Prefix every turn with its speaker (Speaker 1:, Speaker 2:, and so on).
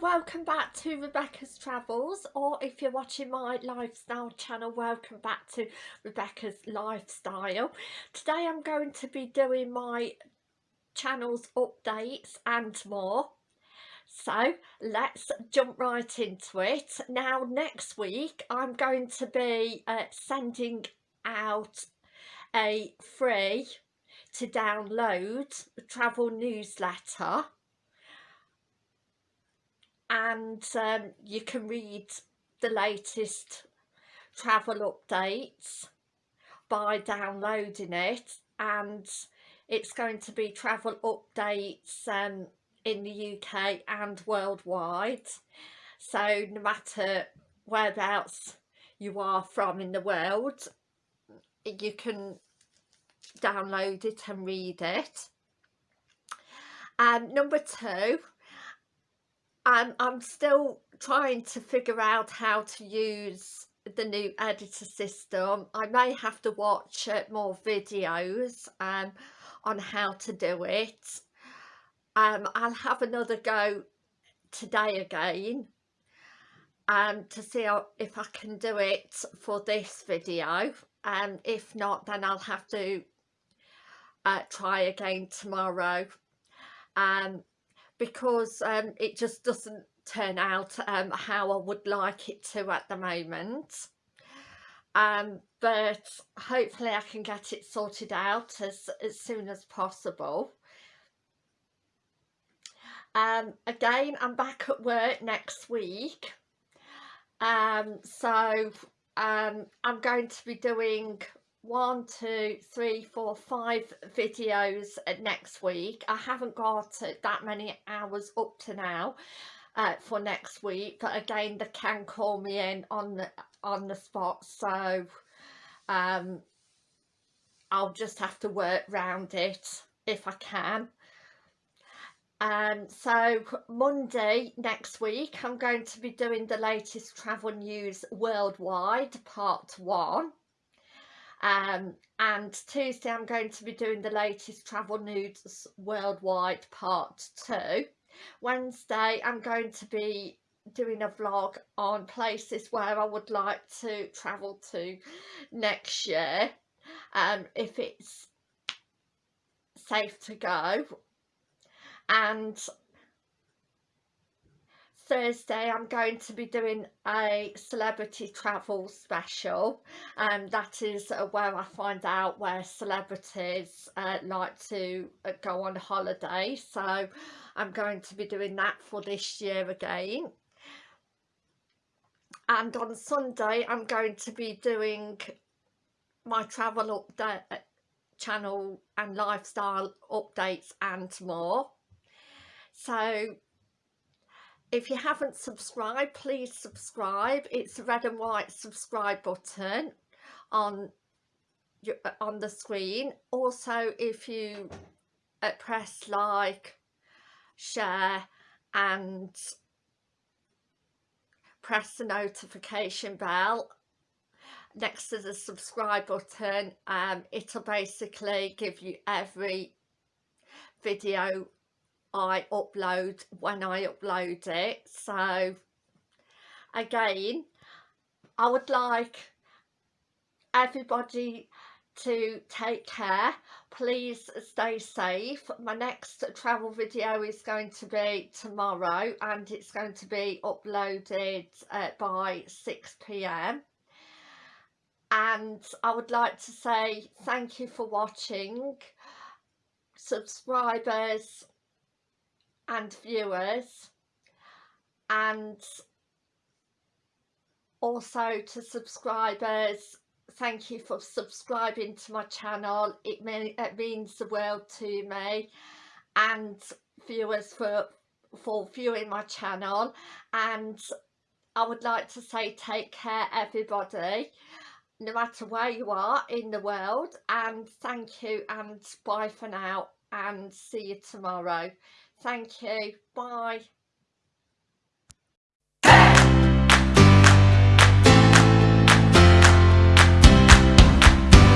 Speaker 1: Welcome back to Rebecca's Travels or if you're watching my lifestyle channel, welcome back to Rebecca's Lifestyle. Today I'm going to be doing my channel's updates and more. So let's jump right into it. Now next week I'm going to be uh, sending out a free to download travel newsletter and um, you can read the latest travel updates by downloading it. And it's going to be travel updates um, in the UK and worldwide. So no matter whereabouts you are from in the world you can download it and read it. Um, number two I'm, I'm still trying to figure out how to use the new editor system. I may have to watch uh, more videos um, on how to do it. Um, I'll have another go today again um, to see how, if I can do it for this video. And um, if not, then I'll have to uh, try again tomorrow. Um, because um, it just doesn't turn out um, how I would like it to at the moment. Um, but hopefully I can get it sorted out as, as soon as possible. Um, again, I'm back at work next week. Um, so um, I'm going to be doing one two three four five videos next week. I haven't got that many hours up to now uh, for next week but again they can call me in on the on the spot so um i'll just have to work round it if i can. Um so monday next week i'm going to be doing the latest travel news worldwide part one um, and Tuesday I'm going to be doing the latest travel news worldwide part 2 Wednesday I'm going to be doing a vlog on places where I would like to travel to next year um, if it's safe to go. And Thursday I'm going to be doing a celebrity travel special. And um, that is uh, where I find out where celebrities uh, like to uh, go on holiday. So I'm going to be doing that for this year again. And on Sunday I'm going to be doing my travel update uh, channel and lifestyle updates and more. So if you haven't subscribed please subscribe. It's the red and white subscribe button on your, uh, on the screen. Also if you uh, press like share and press the notification bell next to the subscribe button um, it'll basically give you every video I upload when I upload it. So again I would like everybody to take care. Please stay safe. My next travel video is going to be tomorrow and it's going to be uploaded uh, by 6 p.m and I would like to say thank you for watching. Subscribers and viewers. And also to subscribers thank you for subscribing to my channel. It, mean, it means the world to me. And viewers for for viewing my channel. And I would like to say take care everybody no matter where you are in the world. And thank you and bye for now and see you tomorrow Thank you. Bye.